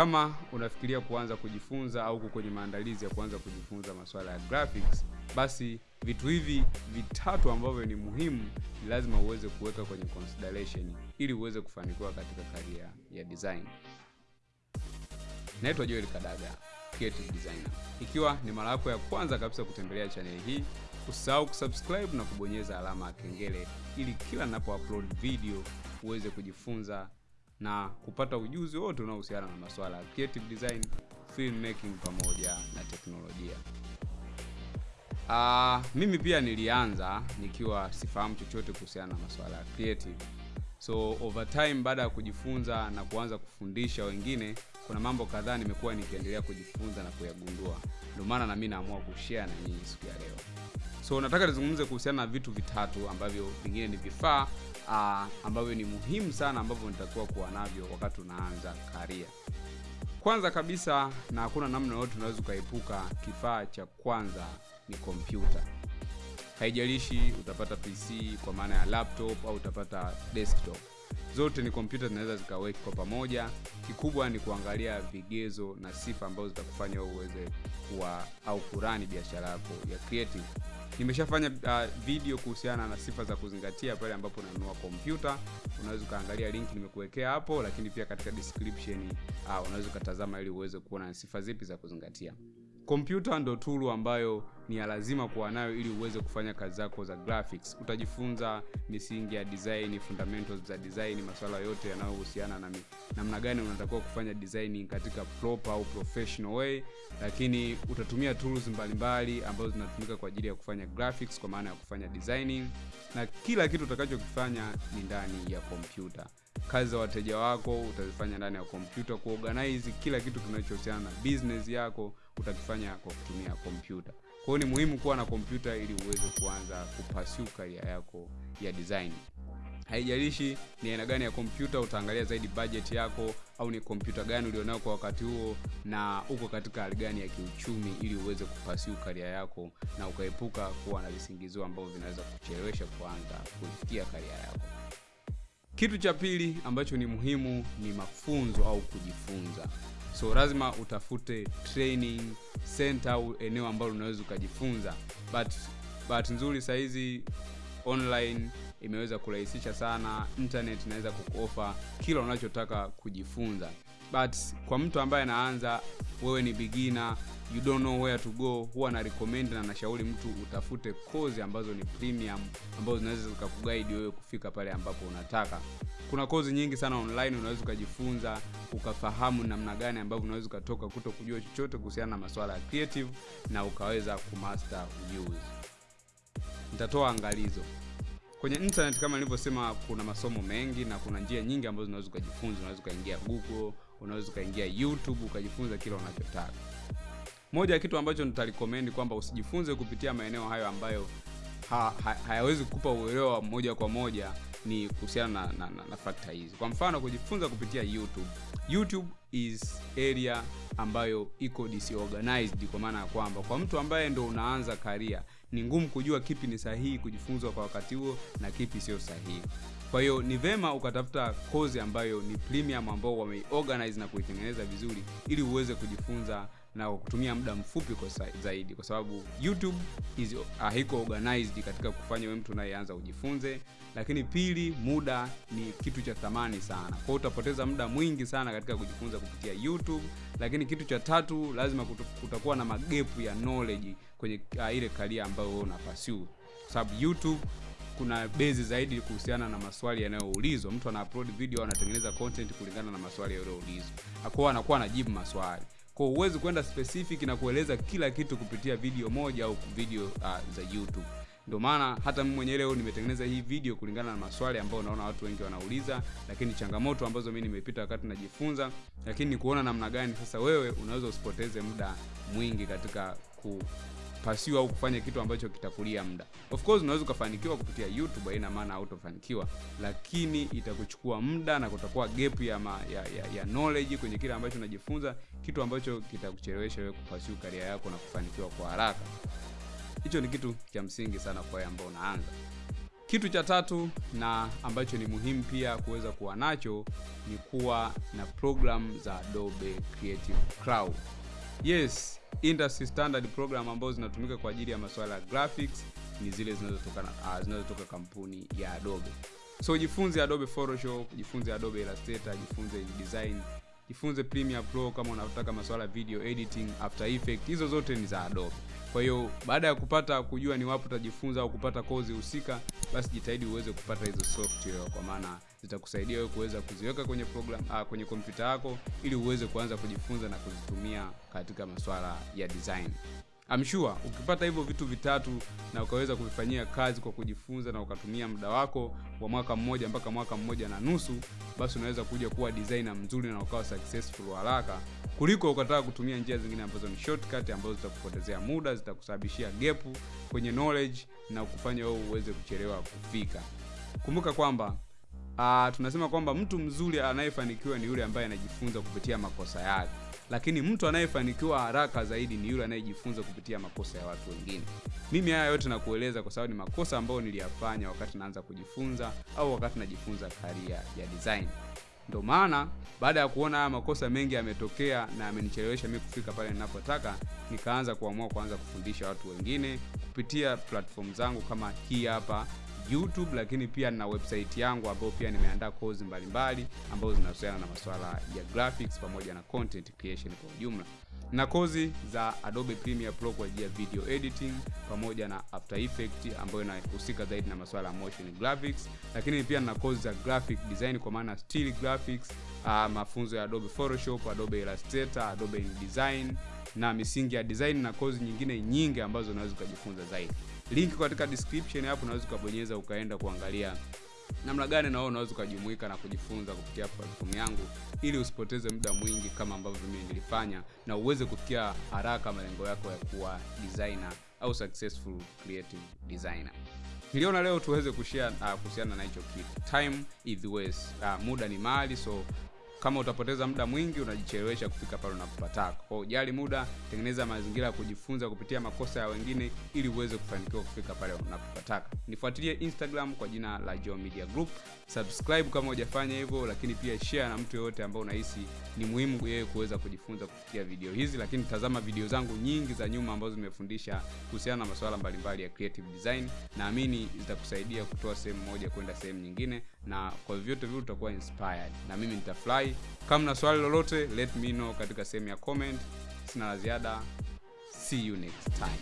kama unafikiria kuanza kujifunza au kwenye maandalizi ya kuanza kujifunza masuala ya graphics, basi vitu hivi vitatu ambavyo ni muhimu ni lazima uweze kuweka kwenye consideration ili uweze kufanikiwa katika karia ya design. Naitwa Joel Kadaga, creative designer. Ikiwa ni mara yako ya kwanza kabisa kutembelea channel hii, usisahau kusubscribe na kubonyeza alama ya kengele ili kila ninapo upload video uweze kujifunza na kupata ujuzi wote unaohusiana na masuala ya creative design, filmmaking pamoja na teknolojia. Uh, mimi pia nilianza nikiwa sifahamu chochote kuhusiana na masuala ya creative. So over time baada ya kujifunza na kuanza kufundisha wengine, kuna mambo kadhaa nimekuwa nikiendelea kujifunza na kuyagundua. Ndio maana na mimi naamua kushare na nyinyi siku ya leo. So nataka nizungumze kuhusiana na vitu vitatu ambavyo vingine ni vifaa uh, ambavyo ni muhimu sana ambavyo nitakuwa kuwa navyo wakati unaanza karia. Kwanza kabisa, na hakuna namna yoyote unaweza ukaepuka, kifaa cha kwanza ni kompyuta. Haijalishi utapata PC kwa maana ya laptop au utapata desktop, zote ni kompyuta zinaweza zikaweki kwa pamoja. Kikubwa ni kuangalia vigezo na sifa ambazo zitakufanya uweze kuwa au kurani biashara yako ya creative. Nimeshafanya uh, video kuhusiana na sifa za kuzingatia pale ambapo unanunua kompyuta. Unaweza ukaangalia link nimekuwekea hapo, lakini pia katika description uh, unaweza ukatazama ili uweze kuona sifa zipi za kuzingatia. Kompyuta ndo tool ambayo ni ya lazima kuwa nayo ili uweze kufanya kazi zako za graphics. Utajifunza misingi ya design, fundamentals za design, masuala yote yanayohusiana na namna gani unatakiwa kufanya designing katika proper au professional way, lakini utatumia tools mbalimbali ambazo zinatumika kwa ajili ya kufanya graphics, kwa maana ya kufanya designing, na kila kitu utakachokifanya ni ndani ya kompyuta. Kazi za wateja wako utazifanya ndani ya kompyuta. Kuorganize kila kitu kinachohusiana na business yako utakifanya kwa kutumia kompyuta. Kwa ni muhimu kuwa na kompyuta ili uweze kuanza kupasiu karia yako ya design. Haijalishi ni aina gani ya kompyuta, utaangalia zaidi budget yako au ni kompyuta gani ulionayo kwa wakati huo na uko katika hali gani ya kiuchumi, ili uweze kupasiu karia yako na ukaepuka kuwa na visingizio ambavyo vinaweza kuchelewesha kuanza kufikia karia yako. Kitu cha pili ambacho ni muhimu ni mafunzo au kujifunza. So lazima utafute training center au eneo ambalo unaweza ukajifunza, but bahati nzuri sahizi online imeweza kurahisisha sana. Internet inaweza kukuofa kila unachotaka kujifunza, but kwa mtu ambaye anaanza, wewe ni bigina you don't know where to go, huwa na recommend na nashauri mtu utafute kozi ambazo ni premium, ambazo zinaweza zikakuguide wewe kufika pale ambapo unataka. Kuna kozi nyingi sana online unaweza ukajifunza ukafahamu namna gani ambavyo unaweza ukatoka kuto kujua chochote kuhusiana na masuala ya creative na ukaweza kumaster ujuzi. Nitatoa angalizo kwenye internet kama nilivyosema, kuna masomo mengi na kuna njia nyingi ambazo unaweza ukajifunza. Unaweza ukaingia Google, unaweza ukaingia YouTube ukajifunza kila unachotaka. Moja ya kitu ambacho nitarikomendi kwamba usijifunze kupitia maeneo hayo ambayo ha, ha, hayawezi kukupa uelewa moja kwa moja ni kuhusiana na, na, na, na fakta hizi. Kwa mfano kujifunza kupitia YouTube. YouTube is area ambayo iko disorganized, kwa maana ya kwamba kwa mtu ambaye ndo unaanza karia ni ngumu kujua kipi ni sahihi kujifunzwa kwa wakati huo na kipi sio sahihi. Kwa hiyo ni vema ukatafuta kozi ambayo ni premium, ambao wameorganize na kuitengeneza vizuri, ili uweze kujifunza na kwa kutumia muda mfupi kwa zaidi, kwa sababu YouTube is haiko organized katika kufanya wewe mtu unayeanza ujifunze. Lakini pili, muda ni kitu cha thamani sana, kwa utapoteza muda mwingi sana katika kujifunza kupitia YouTube. Lakini kitu cha tatu, lazima kutakuwa na magepu ya knowledge kwenye uh, ile karia ambayo wewe una pursue, kwa sababu YouTube kuna bezi zaidi kuhusiana na maswali yanayoulizwa. Mtu ana upload video, anatengeneza content kulingana na maswali yaliyoulizwa, akoa anakuwa anajibu maswali kwa huwezi kwenda specific na kueleza kila kitu kupitia video moja au video uh, za YouTube. Ndio maana hata mimi mwenyewe leo nimetengeneza hii video kulingana na maswali ambayo naona watu wengi wanauliza, lakini changamoto ambazo mimi nimepita wakati najifunza, lakini ni kuona namna gani sasa wewe unaweza usipoteze muda mwingi katika ku pursue au kufanya kitu ambacho kitakulia muda. Of course unaweza ukafanikiwa kupitia YouTube, haina maana hautofanikiwa, lakini itakuchukua muda na kutakuwa gap ya, ma, ya, ya, ya knowledge kwenye kile ambacho unajifunza, kitu ambacho kitakuchelewesha wewe kupasiu karia yako na kufanikiwa kwa haraka. Hicho ni kitu cha msingi sana kwa ambao unaanza. kitu cha tatu na ambacho ni muhimu pia kuweza kuwa nacho ni kuwa na program za adobe creative cloud yes industry standard program ambazo zinatumika kwa ajili ya masuala ya graphics ni zile zinazotoka uh, zinazotoka kampuni ya adobe. So jifunze adobe photoshop jifunze adobe illustrator jifunze design jifunze premiere pro kama unataka masuala ya video editing after effect hizo zote ni za adobe. Kwa hiyo baada ya kupata kujua ni wapi utajifunza au kupata kozi husika basi jitahidi uweze kupata hizo software kwa maana zitakusaidia wewe kuweza kuziweka kwenye program uh, kwenye kompyuta yako ili uweze kuanza kujifunza na kuzitumia katika masuala ya design I'm sure ukipata hivyo vitu vitatu na ukaweza kuvifanyia kazi kwa kujifunza na ukatumia muda wako wa mwaka mmoja mpaka mwaka mmoja na nusu basi unaweza kuja kuwa designer mzuri na ukawa successful haraka kuliko ukataka kutumia njia zingine ambazo ni shortcut ambazo zitakupotezea muda zitakusababishia gepu kwenye knowledge na kufanya wewe uweze kuchelewa kufika. Kumbuka kwamba uh, tunasema kwamba mtu mzuri anayefanikiwa ni yule ambaye anajifunza kupitia makosa yake lakini mtu anayefanikiwa haraka zaidi ni yule anayejifunza kupitia makosa ya watu wengine. Mimi haya yote nakueleza kwa sababu ni makosa ambayo niliyafanya wakati naanza kujifunza au wakati najifunza karia ya design. Ndio maana baada ya kuona haya makosa mengi yametokea na yamenichelewesha mi kufika pale ninapotaka nikaanza kuamua kuanza kufundisha watu wengine kupitia platform zangu kama hii hapa youtube lakini pia na website yangu ambayo pia nimeandaa kozi mbalimbali ambazo zinahusiana na masuala ya graphics pamoja na content creation kwa ujumla. Na kozi za adobe premiere pro kwa ajili ya video editing pamoja na after Effects ambayo inahusika zaidi na masuala ya motion graphics lakini pia na kozi za graphic design kwa maana still graphics uh, mafunzo ya adobe photoshop adobe illustrator adobe InDesign na misingi ya design na kozi nyingine nyingi ambazo unaweza ukajifunza zaidi link katika description hapo unaweza ukabonyeza ukaenda kuangalia namna gani na wewe unaweza ukajumuika na kujifunza kupitia platform yangu ili usipoteze muda mwingi kama ambavyo mimi nilifanya na uweze kufikia haraka malengo yako ya kuwa designer au successful creative designer. Niliona leo tuweze kushare uh, kuhusiana na hicho kitu. Time is waste. Uh, muda ni mali so kama utapoteza muda mwingi unajichelewesha kufika pale unapopataka. Kwa ujali muda tengeneza mazingira ya kujifunza kupitia makosa ya wengine ili uweze kufanikiwa kufika pale unapopataka. Nifuatilie instagram kwa jina la Joe Media Group. Subscribe kama hujafanya hivyo lakini pia share na mtu yoyote ambao unahisi ni muhimu yeye kuweza kujifunza kupitia video hizi. Lakini tazama video zangu nyingi za nyuma ambazo zimefundisha kuhusiana na masuala mbalimbali ya creative design. Naamini zitakusaidia kutoa sehemu moja kwenda sehemu nyingine. Na kwa vyovyote vile utakuwa inspired. Na mimi nitafurahi kama na swali lolote let me know katika sehemu ya comment. Sina la ziada. See you next time